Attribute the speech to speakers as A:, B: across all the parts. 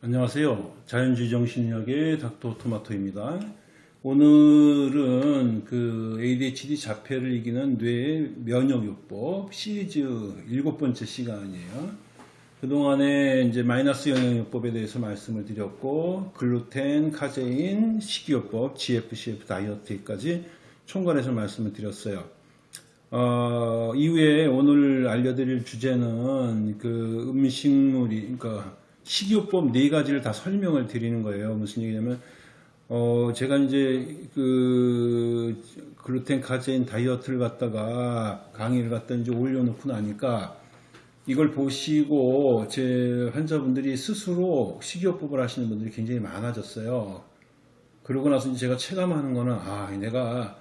A: 안녕하세요. 자연주의 정신력의 닥터 토마토입니다. 오늘은 그 ADHD 자폐를 이기는 뇌 면역요법 시리즈 일곱 번째 시간이에요. 그동안에 이제 마이너스 영양요법에 대해서 말씀을 드렸고, 글루텐, 카제인, 식이요법, GFCF 다이어트까지 총괄해서 말씀을 드렸어요. 어, 이후에 오늘 알려드릴 주제는 그 음식물이, 그러니까 식이요법 네 가지를 다 설명을 드리는 거예요. 무슨 얘기냐면, 어, 제가 이제 그 글루텐 카제인 다이어트를 갖다가 강의를 갖다 이제 올려놓고 나니까 이걸 보시고 제 환자분들이 스스로 식이요법을 하시는 분들이 굉장히 많아졌어요. 그러고 나서 이제 제가 체감하는 거는, 아, 내가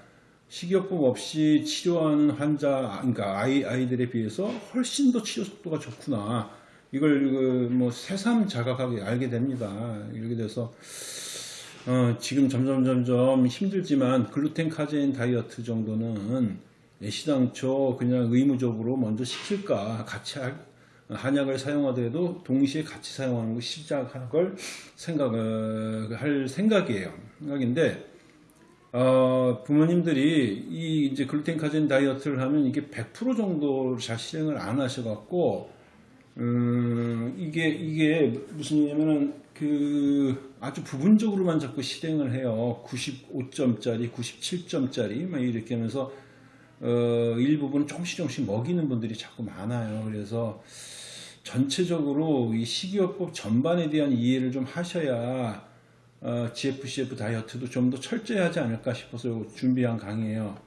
A: 식이요법 없이 치료하는 환자, 그러니까 아이, 아이들에 비해서 훨씬 더 치료 속도가 좋구나. 이걸 그 뭐 새삼 자각하게 알게 됩니다. 이렇게 돼서 어, 지금 점점 점점 힘들지만 글루텐 카제인 다이어트 정도는 시당초 그냥 의무적으로 먼저 시킬까 같이 할, 한약을 사용하더라도 동시에 같이 사용하는 거 시작할 걸 생각할 생각이에요. 생각인데 어, 부모님들이 이 이제 글루텐 카제인 다이어트를 하면 이게 100% 정도 잘 실행을 안 하셔갖고 음, 이게, 이게 무슨 얘기냐면은 그 아주 부분적으로만 자꾸 실행을 해요. 95점짜리, 97점짜리, 막 이렇게 하면서, 어, 일부분 조금씩 조금씩 먹이는 분들이 자꾸 많아요. 그래서 전체적으로 이 식이요법 전반에 대한 이해를 좀 하셔야, 어, GFCF 다이어트도 좀 더 철저히 하지 않을까 싶어서 준비한 강의예요.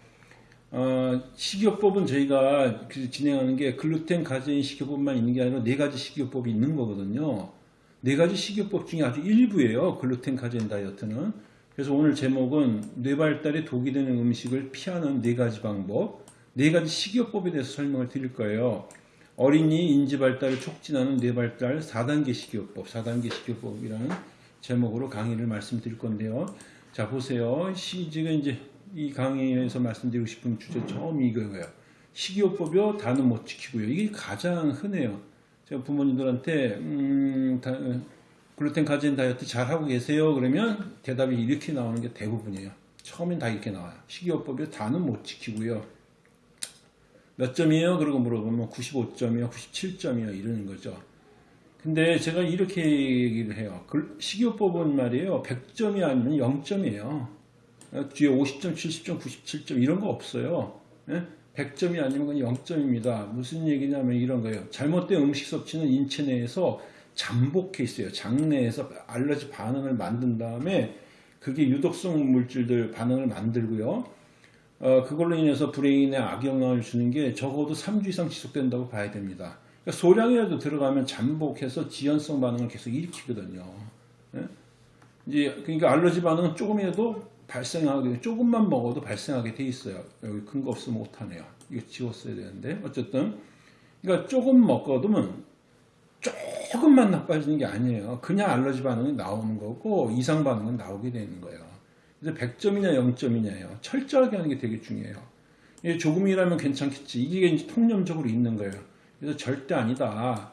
A: 어, 식이요법은 저희가 그 진행하는 게 글루텐 카제인 식이요법만 있는 게 아니라 네 가지 식이요법이 있는 거거든요. 네 가지 식이요법 중에 아주 일부예요. 글루텐 카제인 다이어트는. 그래서 오늘 제목은 뇌 발달에 독이 되는 음식을 피하는 네 가지 방법, 네 가지 식이요법에 대해서 설명을 드릴 거예요. 어린이 인지 발달을 촉진하는 뇌 발달 4단계 식이요법, 4단계 식이요법이라는 제목으로 강의를 말씀드릴 건데요. 자 보세요. 시, 지금 이제 이 강의에서 말씀드리고 싶은 주제 처음 이거예요. 식이요법이요 다는 못 지키고요. 이게 가장 흔해요. 제가 부모님들한테 음, 다, 글루텐 카제인 다이어트 잘 하고 계세요. 그러면 대답이 이렇게 나오는 게 대부분이에요. 처음엔 다 이렇게 나와요. 식이요법이요 다는 못 지키고요. 몇 점이에요? 그러고 물어보면 95점이요, 97점이요 이러는 거죠. 근데 제가 이렇게 얘기를 해요. 식이요법은 말이에요. 100점이 아니면 0점이에요. 뒤에 50점, 70점, 97점 이런 거 없어요. 100점이 예? 아니면 그냥 0점입니다. 무슨 얘기냐면 이런 거예요. 잘못된 음식 섭취는 인체 내에서 잠복해 있어요. 장내에서 알러지 반응을 만든 다음에 그게 유독성 물질들 반응을 만들고요. 어, 그걸로 인해서 브레인에 악영향을 주는 게 적어도 3주 이상 지속된다고 봐야 됩니다. 그러니까 소량이라도 들어가면 잠복해서 지연성 반응을 계속 일으키거든요. 예? 이제 그러니까 알러지 반응은 조금이라도 발생하게 조금만 먹어도 발생하게 돼 있어요. 여기 큰 거 없으면 못하네요. 이거 지웠어야 되는데 어쨌든 그러니까 조금 먹거든 조금만 나빠지는 게 아니에요. 그냥 알러지 반응이 나오는 거고 이상 반응은 나오게 되는 거예요. 그래서 100점이냐 0점이냐예요. 철저하게 하는 게 되게 중요해요. 조금이라면 괜찮겠지. 이게 이제 통념적으로 있는 거예요. 그래서 절대 아니다.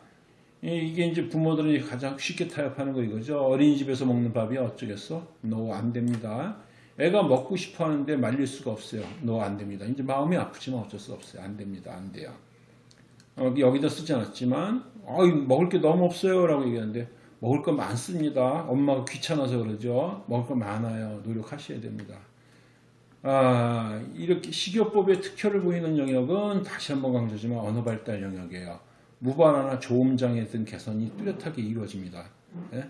A: 이게 이제 부모들이 가장 쉽게 타협하는 거 이거죠. 어린이집에서 먹는 밥이 어쩌겠어? no, 안 됩니다. 애가 먹고 싶어 하는데 말릴 수가 없어요. 너 안 됩니다. 이제 마음이 아프지만 어쩔 수 없어요. 안 됩니다. 안 돼요. 어, 여기다 쓰지 않았지만, 어, 먹을 게 너무 없어요. 라고 얘기하는데, 먹을 거 많습니다. 엄마가 귀찮아서 그러죠. 먹을 거 많아요. 노력하셔야 됩니다. 아, 이렇게 식이요법의 특효를 보이는 영역은 다시 한번 강조지만 언어 발달 영역이에요. 무발화나 조음장애 등 개선이 뚜렷하게 이루어집니다. 네?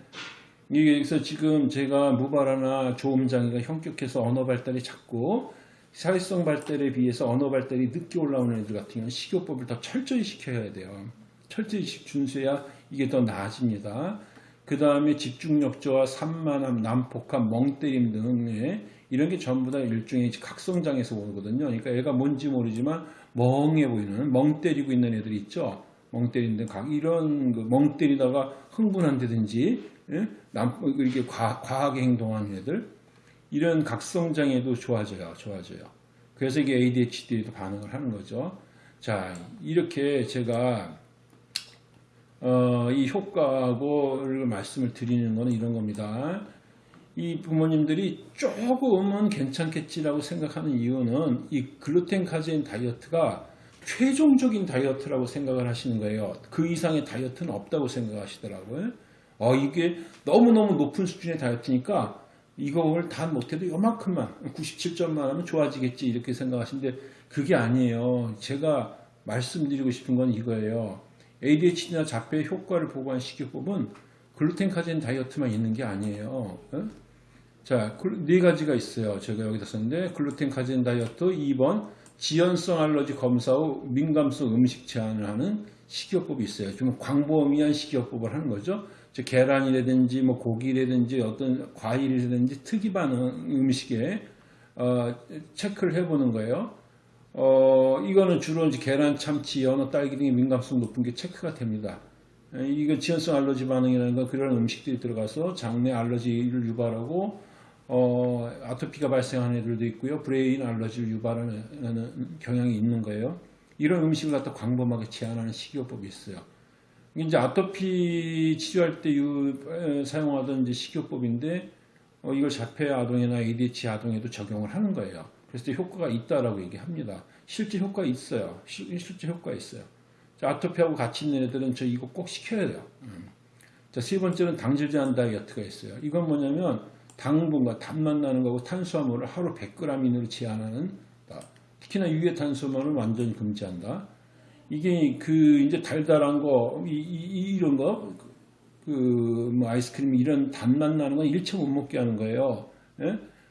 A: 여기서 지금 제가 무발화나 조음장애가 현격해서 언어 발달이 작고 사회성 발달에 비해서 언어 발달이 늦게 올라오는 애들 같은 경우는 식이요법을 더 철저히 시켜야 돼요. 철저히 준수해야 이게 더 나아집니다. 그 다음에 집중력 저하, 산만함, 난폭함, 멍때림 등의 이런 게 전부 다 일종의 각성장에서 오거든요. 그러니까 애가 뭔지 모르지만 멍해 보이는, 멍 때리고 있는 애들 있죠. 멍 때리는 각 이런 그 멍 때리다가 흥분한다든지 예? 남, 이렇게 과, 과하게 행동하는 애들 이런 각성장애도 좋아져요. 좋아져요. 그래서 이게 ADHD에도 반응을 하는 거죠. 자, 이렇게 제가 어, 이 효과하고를 말씀을 드리는 거는 이런 겁니다. 이 부모님들이 조금은 괜찮겠지라고 생각하는 이유는 이 글루텐 카제인 다이어트가 최종적인 다이어트라고 생각을 하시는 거예요. 그 이상의 다이어트는 없다고 생각하시더라고요. 어, 이게 너무너무 높은 수준의 다이어트니까 이걸 다 못해도 요만큼만 97점만 하면 좋아지겠지 이렇게 생각하시는데 그게 아니에요. 제가 말씀드리고 싶은 건 이거예요. ADHD나 자폐 효과를 보고한 식이요법은 글루텐 카제인 다이어트만 있는 게 아니에요. 어? 자, 글- 네 가지가 있어요. 제가 여기다 썼는데 글루텐 카제인 다이어트 2번 지연성 알러지 검사 후 민감성 음식 제한을 하는 식이요법이 있어요. 좀 광범위한 식이요법을 하는 거죠. 즉 계란이라든지 뭐 고기라든지 어떤 과일이라든지 특이 반응 음식에 어, 체크를 해보는 거예요. 어, 이거는 주로 이제 계란, 참치, 연어, 딸기 등의 민감성 높은 게 체크가 됩니다. 에, 이거 지연성 알러지 반응이라는 건 그런 음식들이 들어가서 장내 알러지를 유발하고 어, 아토피가 발생하는 애들도 있고요. brain allergy를 유발하는 경향이 있는 거예요. 이런 음식을 갖다 광범하게 제한하는 식이요법이 있어요. 이제 아토피 치료할 때 사용하던 이제 식이요법인데 어, 이걸 자폐 아동이나 ADHD 아동에도 적용을 하는 거예요. 그래서 효과가 있다라고 얘기합니다. 실제 효과 있어요. 실, 실제 효과 있어요. 자, 아토피하고 같이 있는 애들은 저 이거 꼭 시켜야 돼요. 음. 자, 세 번째는 당질 제한 다이어트가 있어요. 이건 뭐냐면 당분과 단맛 나는 거고 탄수화물을 하루 100g 이내로 제한하는 다. 특히나 유해 탄수화물은 완전히 금지한다. 이게 그 이제 달달한 거 이, 이, 이런 거 그뭐 아이스크림 이런 단맛 나는 건 일체 못 먹게 하는 거예요.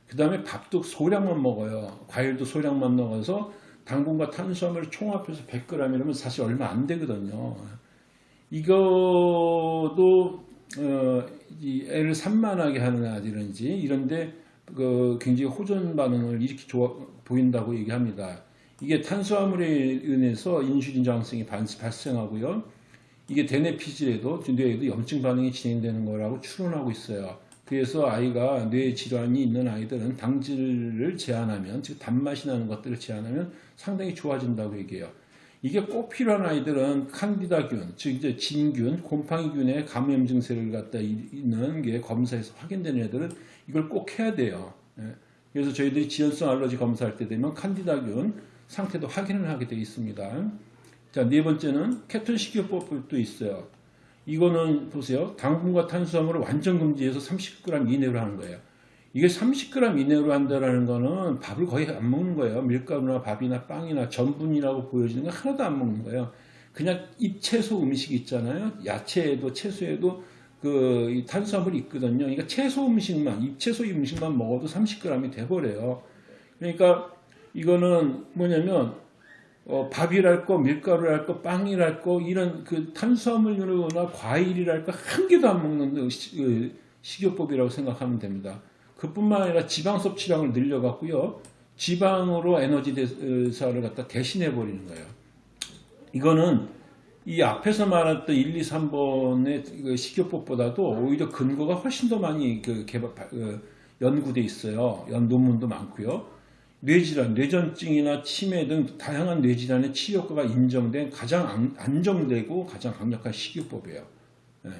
A: 그 다음에 밥도 소량만 먹어요. 과일도 소량만 먹어서 당분과 탄수화물을 총합해서 100g이라면 사실 얼마 안 되거든요. 이거도 어, 이 애를 산만하게 하는 아이들인지 이런데 그 굉장히 호전 반응을 이렇게 보인다고 얘기합니다. 이게 탄수화물에 의해서 인슐린 저항성이 반- 발생하고요. 이게 대뇌 피질에도 뇌에도 염증 반응이 진행되는 거라고 추론하고 있어요. 그래서 아이가 뇌 질환이 있는 아이들은 당질을 제한하면 즉 단맛이 나는 것들을 제한하면 상당히 좋아진다고 얘기해요. 이게 꼭 필요한 아이들은 칸디다균, 즉 이제 진균, 곰팡이균의 감염 증세를 갖다 이- 있는 게 검사에서 확인되는 애들은 이걸 꼭 해야 돼요. 예. 그래서 저희들이 지연성 알러지 검사할 때 되면 칸디다균 상태도 확인을 하게 되어 있습니다. 자, 네 번째는 케톤 식이요법도 있어요. 이거는 보세요. 당분과 탄수화물을 완전 금지해서 30g 이내로 하는 거예요. 이게 30g 이내로 한다라는 거는 밥을 거의 안 먹는 거예요. 밀가루나 밥이나 빵이나 전분이라고 보여지는 거 하나도 안 먹는 거예요. 그냥 잎채소 음식 있잖아요. 야채에도 채소에도 그이 탄수화물이 있거든요. 그러니까 채소 음식만 잎채소 음식만 먹어도 30g이 돼버려요. 그러니까 이거는 뭐냐면 어, 밥이랄 거, 밀가루랄 거, 빵이랄 거, 이런 그 탄수화물이나 과일이랄 거 한 개도 안 먹는 시- 그 식이요법이라고 생각하면 됩니다. 그뿐만 아니라 지방 섭취량을 늘려갖고요. 지방으로 에너지 대사를 갖다 대신해 버리는 거예요. 이거는 이 앞에서 말했던 1, 2, 3번의 식이요법보다도 오히려 근거가 훨씬 더 많이 그 개발, 그 연구돼 있어요. 연 논문도 많고요. 뇌질환, 뇌전증이나 치매 등 다양한 뇌질환의 치료 효과가 인정된 가장 안- 안정되고 가장 강력한 식이요법이에요. 예.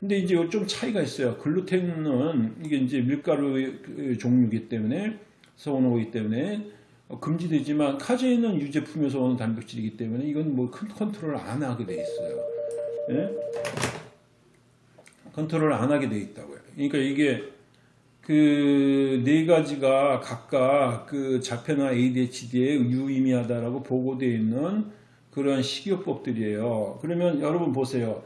A: 근데 이제 좀 차이가 있어요. 글루텐은 이게 이제 밀가루 의 종류이기 때문에 서온오기 때문에 어, 금지되지만 카제인은 유제품에서 오는 단백질이기 때문에 이건 뭐 큰 컨트롤 안 하게 돼 있어요. 예? 컨트롤 안 하게 돼 있다고요. 그러니까 이게 그 네 가지가 각각 그 자폐나 ADHD에 유의미하다라고 보고되어 있는 그런 식이요법들이에요. 그러면 여러분 보세요.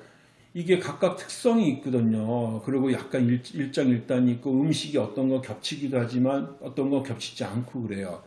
A: 이게 각각 특성이 있거든요. 그리고 약간 일, 일장일단이 있고 음식이 어떤 거 겹치기도 하지만 어떤 거 겹치지 않고 그래요.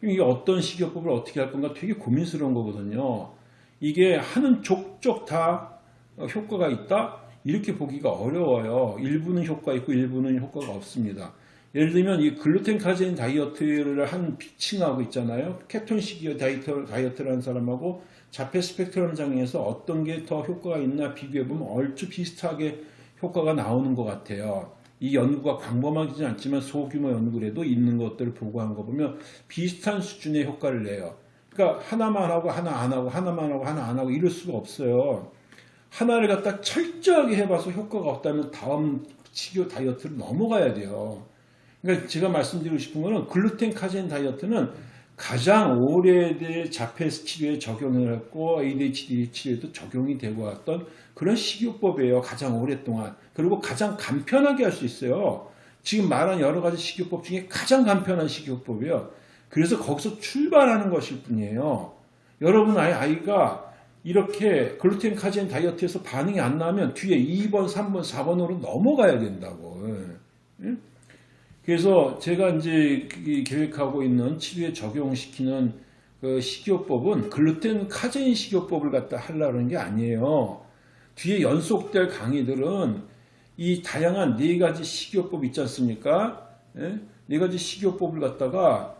A: 그럼 이게 어떤 식이요법을 어떻게 할 건가 되게 고민스러운 거거든요. 이게 하는 족족 다 어, 효과가 있다? 이렇게 보기가 어려워요. 일부는 효과 있고 일부는 효과가 없습니다. 예를 들면 이 글루텐 카제인 다이어트를 한 층하고 있잖아요. 케톤식 다이어트, 다이어트라는 사람하고 자폐 스펙트럼 장애에서 어떤 게 더 효과가 있나 비교해보면 얼추 비슷하게 효과가 나오는 것 같아요. 이 연구가 광범하지는 않지만 소규모 연구라도 있는 것들을 보고한 거 보면 비슷한 수준의 효과를 내요. 그러니까 하나만 하고 하나 안 하고 하나만 하고 하나 안 하고 이럴 수가 없어요. 하나를 갖다 철저하게 해봐서 효과가 없다면 다음 식이요 다이어트를 넘어가야 돼요. 그러니까 제가 말씀드리고 싶은 거는 글루텐 카제인 다이어트는 가장 오래된 자폐 치료에 적용을 했고 ADHD 치료에도 적용이 되고 왔던 그런 식이요법이에요. 가장 오랫동안. 그리고 가장 간편하게 할 수 있어요. 지금 말한 여러 가지 식이요법 중에 가장 간편한 식이요법이에요. 그래서 거기서 출발하는 것일 뿐이에요. 여러분 아이, 아이가 이렇게 글루텐 카제인 다이어트에서 반응이 안 나면 뒤에 2번, 3번, 4번으로 넘어가야 된다고. 예? 그래서 제가 이제 계획하고 있는 치료에 적용시키는 그 식이요법은 글루텐 카제인 식이요법을 갖다 하려고 하는 게 아니에요. 뒤에 연속될 강의들은 이 다양한 네 가지 식이요법 있지 않습니까? 예? 네 가지 식이요법을 갖다가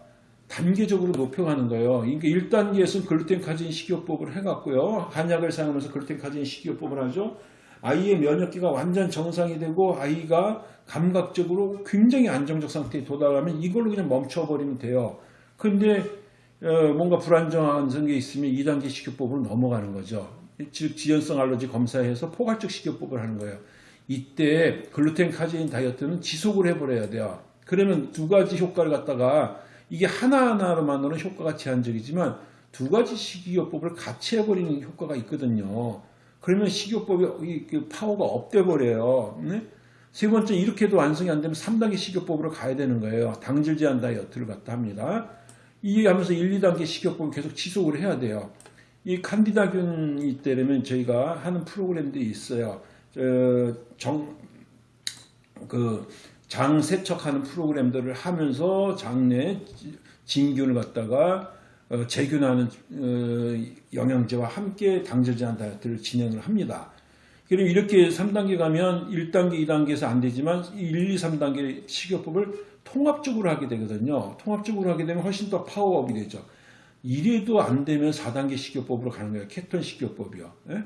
A: 단계적으로 높여가는 거예요. 그러니까 1단계에서는 글루텐 카제인 식이요법을 해갖고요. 한약을 사용하면서 글루텐 카제인 식이요법을 하죠. 아이의 면역기가 완전 정상이 되고 아이가 감각적으로 굉장히 안정적 상태에 도달하면 이걸로 그냥 멈춰버리면 돼요. 근데 어, 뭔가 불안정한 게 있으면 2단계 식이요법으로 넘어가는 거죠. 즉 지연성 알러지 검사해서 포괄적 식이요법을 하는 거예요. 이때 글루텐 카제인 다이어트는 지속을 해버려야 돼요. 그러면 두 가지 효과를 갖다가 이게 하나하나로만으로는 효과가 제한적이지만 두 가지 식이요법을 같이 해버리는 효과가 있거든요. 그러면 식이요법이 그 파워가 up돼 버려요. 네? 세 번째 이렇게도 완성이 안 되면 3단계 식이요법으로 가야 되는 거예요. 당질 제한 다이어트를 갖다 합니다. 이 하면서 1, 2단계 식이요법을 계속 지속을 해야 돼요. 이 칸디다균이 때려면 저희가 하는 프로그램들이 있어요. 정, 그, 장 세척하는 프로그램들을 하면서 장내 진균을 갖다가 어, 재균하는 어, 영양제와 함께 당질 제한 다이어트를 진행을 합니다. 그럼 이렇게 3단계 가면 1단계, 2단계에서 안 되지만 1, 2, 3단계 식이요법을 통합적으로 하게 되거든요. 통합적으로 하게 되면 훨씬 더 파워업이 되죠. 이래도 안 되면 4단계 식이요법으로 가는 거예요. 케톤 식이요법이요. 예?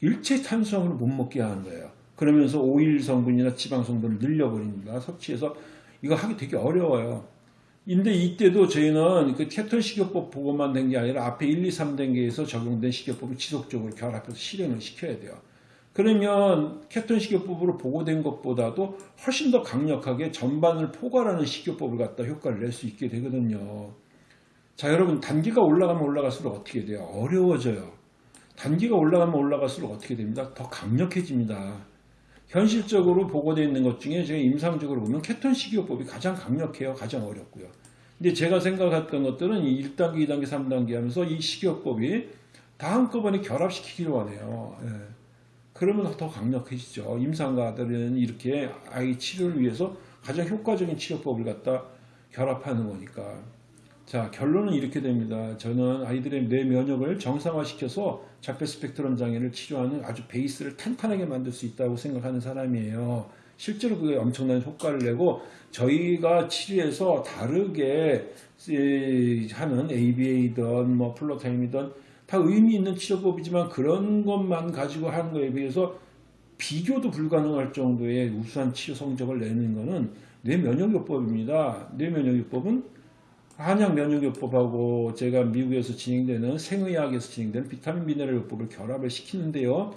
A: 일체 탄수화물을 못 먹게 하는 거예요. 그러면서 오일 성분이나 지방 성분을 늘려버립니다. 섭취해서 이거 하기 되게 어려워요. 근데 이때도 저희는 그 케톤 식이요법 보고만 된 게 아니라 앞에 1, 2, 3단계에서 적용된 식이요법을 지속적으로 결합해서 실행을 시켜야 돼요. 그러면 케톤 식이요법으로 보고된 것보다도 훨씬 더 강력하게 전반을 포괄하는 식이요법을 갖다 효과를 낼 수 있게 되거든요. 자 여러분 단계가 올라가면 올라갈수록 어떻게 돼요? 어려워져요. 단계가 올라가면 올라갈수록 어떻게 됩니다? 더 강력해집니다. 현실적으로 보고되어 있는 것 중에 제가 임상적으로 보면 케톤 식이요법이 가장 강력해요. 가장 어렵고요. 근데 제가 생각했던 것들은 1단계, 2단계, 3단계 하면서 이 식이요법이 다 한꺼번에 결합시키기로 하네요. 예. 그러면 더 강력해지죠. 임상가들은 이렇게 아이 치료를 위해서 가장 효과적인 치료법을 갖다 결합하는 거니까. 자 결론은 이렇게 됩니다. 저는 아이들의 뇌 면역을 정상화시켜서 자폐 스펙트럼 장애를 치료하는 아주 베이스를 탄탄하게 만들 수 있다고 생각하는 사람이에요. 실제로 그게 엄청난 효과를 내고 저희가 치료에서 다르게 하는 ABA든 뭐 플로타임이든 다 의미 있는 치료법이지만 그런 것만 가지고 하는 거에 비해서 비교도 불가능할 정도의 우수한 치료 성적을 내는 것은 뇌면역요법입니다. 뇌면역요법은 한약 면역요법하고 제가 미국에서 진행되는 생의학에서 진행되는 비타민 미네랄 요법을 결합을 시키는데요.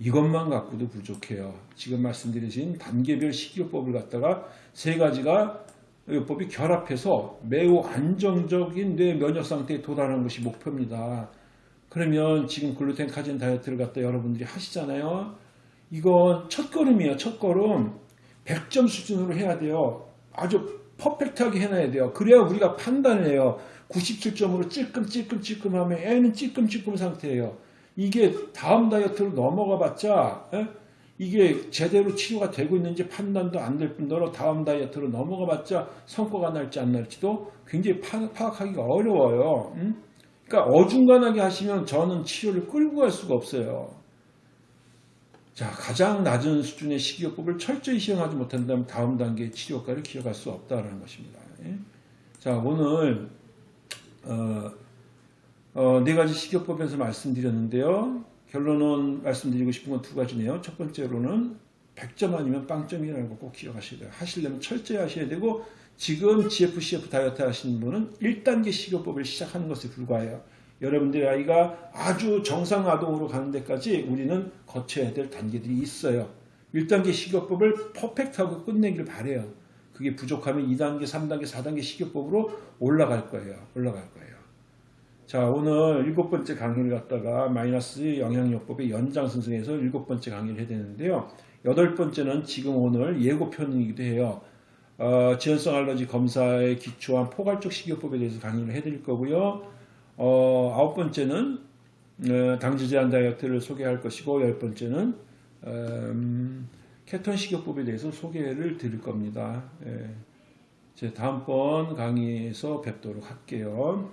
A: 이것만 갖고도 부족해요. 지금 말씀드린 단계별 식이요법을 갖다가 세 가지가 요법이 결합해서 매우 안정적인 뇌 면역 상태에 도달하는 것이 목표입니다. 그러면 지금 글루텐 카진 다이어트를 갖다 여러분들이 하시잖아요. 이건 첫 걸음이에요. 첫 걸음. 100점 수준으로 해야 돼요. 아주 퍼펙트하게 해놔야 돼요. 그래야 우리가 판단을 해요. 97점으로 찔끔찔끔찔끔 하면 애는 찔끔찔끔 상태예요. 이게 다음 다이어트로 넘어가 봤자 에? 이게 제대로 치료가 되고 있는지 판단도 안 될 뿐더러 다음 다이어트로 넘어가 봤자 성과가 날지 안 날지도 굉장히 파, 악하기가 어려워요. 응? 그러니까 어중간하게 하시면 저는 치료를 끌고 갈 수가 없어요. 자, 가장 낮은 수준의 식이요법을 철저히 시행하지 못한다면 다음 단계의 치료 효과를 기억할 수 없다는 것입니다. 예? 자, 오늘 어, 어, 네 가지 식이요법에서 말씀드렸는데요. 결론은 말씀드리고 싶은 건 두 가지네요. 첫 번째로는 100점 아니면 빵점이라는 거 꼭 기억하셔야 돼요. 하시려면 철저히 하셔야 되고 지금 GFCF 다이어트 하시는 분은 1단계 식이요법을 시작하는 것에 불과해요. 여러분들의 아이가 아주 정상 아동으로 가는 데까지 우리는 거쳐야 될 단계들이 있어요. 1단계 식이요법을 퍼펙트하고 끝내길 바래요. 그게 부족하면 2단계, 3단계, 4단계 식이요법으로 올라갈 거예요. 올라갈 거예요. 자, 오늘 일곱 번째 강의를 갖다가 마이너스 영양요법의 연장선상에서 일곱 번째 강의를 해야 되는데요. 여덟 번째는 지금 오늘 예고편이기도 해요. 어, 지연성 알러지 검사에 기초한 포괄적 식이요법에 대해서 강의를 해드릴 거고요. 어, 아홉 번째는 어, 당질 제한 다이어트를 소개할 것이고 열 번째는 음, 케톤 식이요법에 대해서 소개를 드릴 겁니다. 예. 제 다음번 강의에서 뵙도록 할게요.